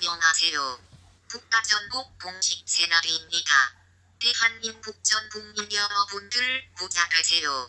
안녕하세요. 국가전복 공식 새날입니다. 대한민국 전 국민 여러분들 부자 되세요.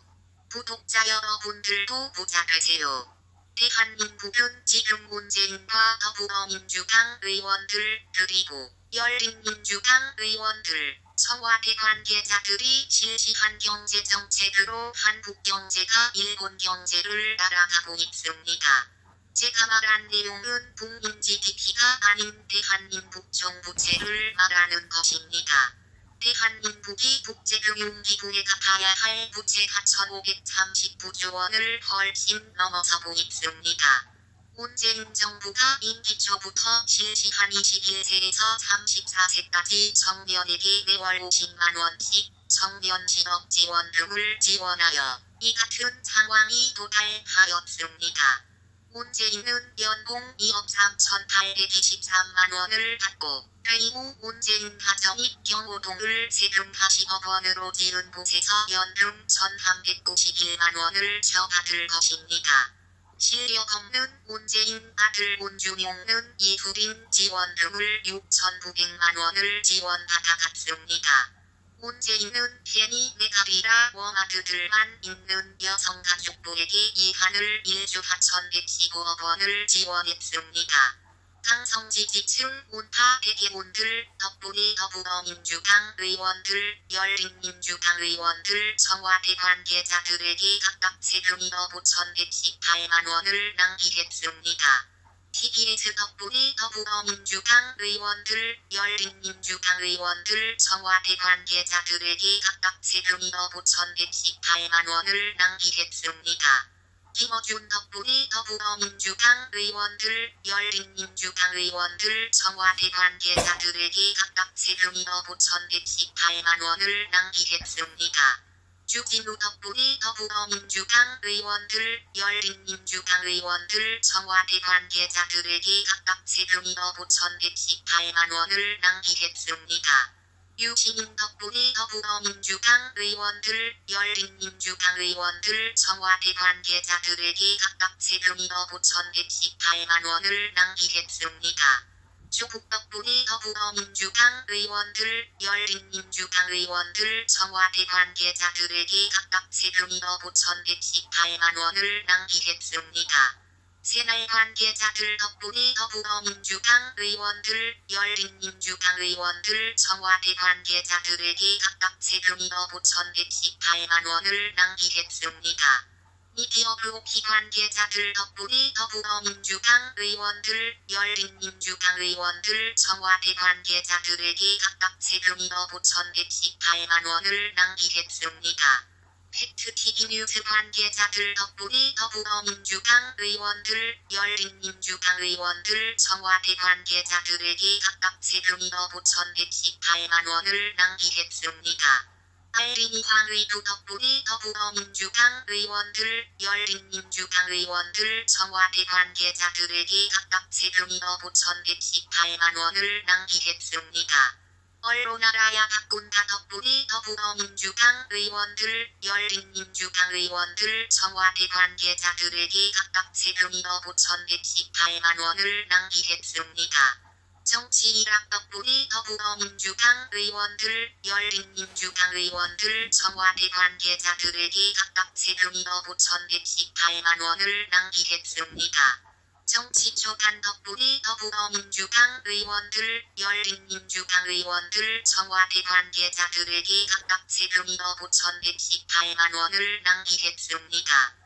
구독자 여러분들도 부자 되세요. 대한민국은 지금 문재인과 더불어민주당 의원들 그리고 열린민주당 의원들 청와대 관계자들이 실시한 경제정책으로 한국 경제가 일본 경제를 따라가고 있습니다. 제가 말한 내용은 국민 GDP가 아닌 대한민국 정부채를 말하는 것입니다. 대한민국이 국제금융기구에 갚아야 할 부채가 1539조 원을 훨씬 넘어서고 있습니다. 문재인 정부가 임기 초부터 실시한 21세에서 34세까지 청년에게 매월 50만원씩 청년 실업 지원 등을 지원하여 이 같은 상황이 도달하였습니다. 문재인은 연봉 2억 3,823만원을 받고 그이후 문재인 가정이 경호동을 세금 40억 원으로 지은 곳에서 연금 1,391만원을 저받을 것입니다. 실력 없는 문재인 아들 문준용은 이후린 지원금을 6,900만원을 지원받아 갔습니다. 문재인은 괜히 내가리라 워마드들만 있는 여성가족부에게 이 한을 1조 4,115억 원을 지원했습니다. 강성 지지층 운파 대개분들 덕분에 더불어민주당 의원들 열린민주당 의원들 청와대 관계자들에게 각각 세금 1억 5,118만원을 낭비했습니다. TBS 덕분에 더불어민주당 의원들 열린민주당 의원들 청와대 관계자들에게 각각 세금 1억 5,118만원을 낭비했습니다. 김어준 덕분에 더불어민주당 의원들 열린민주당 의원들 청와대 관계자들에게 각각 세금 1억 5,118만원을 낭비했습니다. 주진우 덕분에 더불어민주당 의원들 열린민주당 의원들 청와대 관계자들에게 각각 세금 1억 5,118만 원을 낭비했습니다. 유시민 덕분에 더불어민주당 의원들 열린민주당 의원들 청와대 관계자들에게 각각 세금 1억 5,118만 원을 낭비했습니다. 덕분에 더불어민주당 의원들 열린민주당 의원들 청와대 관계자들에게 각각 세금 1억 5,118만원을 낭비했습니다. 새날 관계자들 덕분에 더불어민주당 의원들 열린민주당 의원들 청와대 관계자들에게 각각 세금 1억 5,118만원을 낭비했습니다. 미디어 그룹 관계자들 덕분에 더불어민주당 의원들 열린민주당 의원들 청와대 관계자들에게 각각 세금 1억 5,118만원을 낭비했습니다. 팩트TV 뉴스 관계자들 덕분에 더불어민주당 의원들 열린민주당 의원들 청와대 관계자들에게 각각 세금 1억 5,118만원을 낭비했습니다. 황의두 덕분에 더불어민주당 의원들 열린민주당 의원들 청와대 관계자들에게 각각 세금 1억 5,118만원을 낭비했습니다. 언론 알아야 바꾼다 덕분에 더불어민주당 의원들 열린민주당 의원들 청와대 관계자들에게 각각 세금 1억 5,118만원을 낭비했습니다. 정치 일학 덕분에 더불어민주당 의원들 열린민주당 의원들 청와대 관계자들에게 각각 세금 1억 5,118만원을 낭비했습니다. 정치 초반 덕분에 더불어민주당 의원들 열린민주당 의원들 청와대 관계자들에게 각각 세금 1억 5,118만원을 낭비했습니다.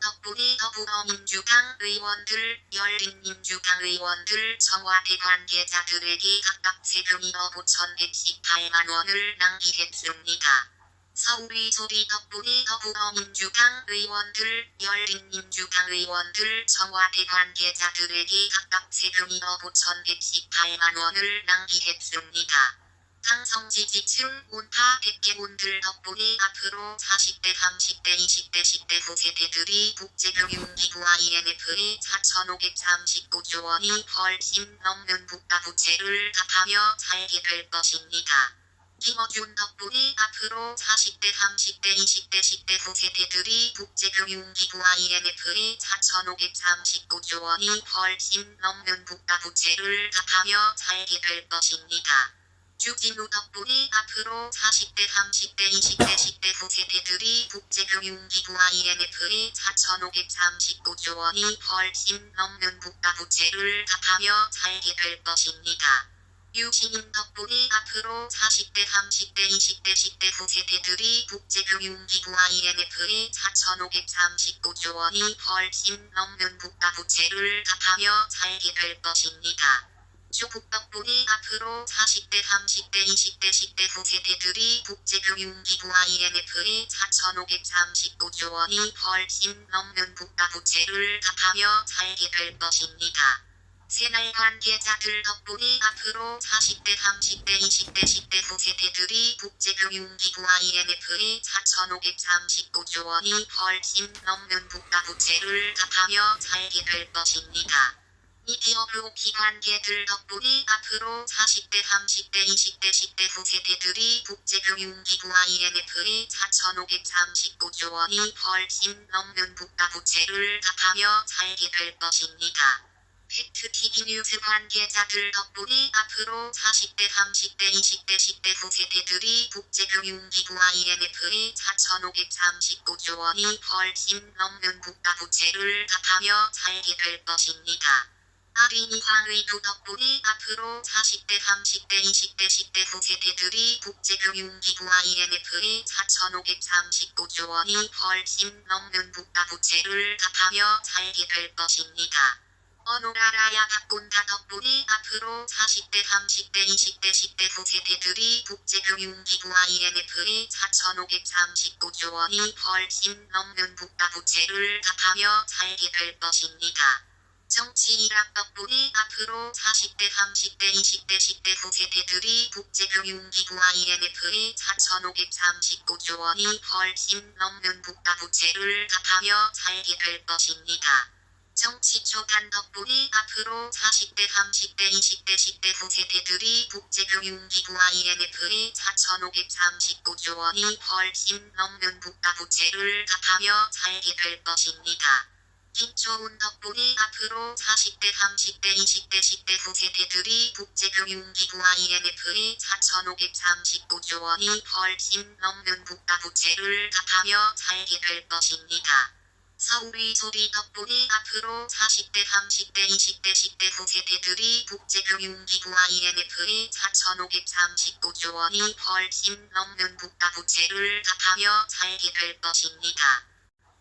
덕분에 더불어민주당 의원들 열린민주당 의원들 청와대 관계자들에게 각각 세금 1억 5,118만 원을 낭비했습니다. 서울의 소리 덕분에 더불어민주당 의원들 열린민주당 의원들 청와대 관계자들에게 각각 세금 1억 5,118만 원을 낭비했습니다. 강성 지지층 운파 백개분들 덕분에 앞으로 40대 30대 20대 10대 후세대들이 국제금융기구 IMF에 4,539조 원이 훨씬 넘는 국가부채를 갚아며 살게 될 것입니다. 김어준 덕분에 앞으로 40대, 30대, 20대, 10대 후세대들이 국제금융기구와 IMF에 4,539조 원이 훨씬 넘는 국가부채를 갚아며 살게 될 것입니다. 주진우 덕분에 앞으로 40대, 30대, 20대, 10대 후세대들이 국제금융기구와 IMF에 4,539조 원이 훨씬 넘는 국가부채를 갚아며 살게 될 것입니다. 유시민 덕분에 앞으로 40대, 30대, 20대, 10대 후세대들이 국제금융기구와 IMF에 4,539조 원이 훨씬 넘는 국가부채를 갚아며 살게 될 것입니다. 덕분에 앞으로 40대, 30대, 20대, 10대 후세대들이 국제금융기구와 IMF에 4,539조 원이 훨씬 넘는 국가부채를 갚아며 살게 될 것입니다. 새날 관계자들 덕분에 앞으로 40대, 30대, 20대, 10대 후세대들이 국제금융기구와 IMF에 4,539조 원이 훨씬 넘는 국가부채를 갚아며 살게 될 것입니다. 미디어 블로기 관계들 덕분에 앞으로 40대, 30대, 20대, 10대 후세대들이 국제금융기구와 IMF에 4,539조 원이 훨씬 넘는 국가부채를 갚아며 살게 될 것입니다. 팩트TV 뉴스 관계자들 덕분에 앞으로 40대, 30대, 20대, 10대 후세대들이 국제금융기구와 IMF에 4,539조 원이 훨씬 넘는 국가부채를 갚아며 살게 될 것입니다. 아린이 황의도 덕분에 앞으로 40대, 30대, 20대, 10대 후세대들이 국제금융기구와 IMF에 4,539조 원이 훨씬 넘는 국가부채를 갚아며 살게 될 것입니다. 어노라라야 박군다 덕분에 앞으로 40대, 30대, 20대, 10대 후세대들이 국제금융기구와 IMF에 4,539조 원이 훨씬 넘는 국가부채를 갚아며 살게 될 것입니다. 정치 일학 덕분에 앞으로 40대, 30대, 20대, 10대 후세대들이 국제금융기구와 IMF에 4,539조 원이 훨씬 넘는 국가 부채를 갚아며 살게 될 것입니다. 정치 초단 덕분에 앞으로 40대, 30대, 20대, 10대 후세대들이 국제금융기구와 IMF에 4,539조 원이 훨씬 넘는 국가 부채를 갚아며 살게 될 것입니다. 김초훈 덕분에 앞으로 40대, 30대, 20대, 10대 후세대들이 국제금융기구와 IMF에 4,539조 원이 훨씬 넘는 국가부채를 갚아며 살게 될 것입니다. 서울의 소리 덕분에 앞으로 40대, 30대, 20대, 10대 후세대들이 국제금융기구와 IMF에 4,539조 원이 훨씬 넘는 국가부채를 갚아며 살게 될 것입니다.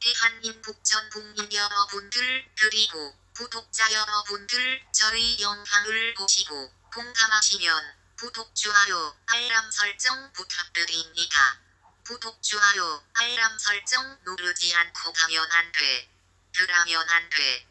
대한민국 전 국민 여러분들 그리고 구독자 여러분들 저희 영상을 보시고 공감하시면 구독, 좋아요, 알람 설정 부탁드립니다. 구독, 좋아요, 알람 설정 누르지 않고 가면 안 돼. 그러면 안 돼.